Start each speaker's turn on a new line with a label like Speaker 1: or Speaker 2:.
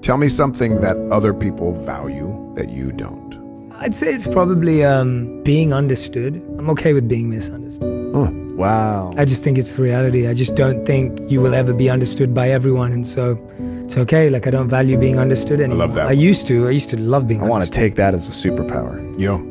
Speaker 1: Tell me something that other people value that you don't.
Speaker 2: I'd say it's probably um, being understood. I'm okay with being misunderstood.
Speaker 1: Huh.
Speaker 3: Wow.
Speaker 2: I just think it's the reality. I just don't think you will ever be understood by everyone, and so it's okay. Like I don't value being understood anymore.
Speaker 1: I love that.
Speaker 2: I used to. I used to love being.
Speaker 3: I want to take that as a superpower.
Speaker 1: Yo,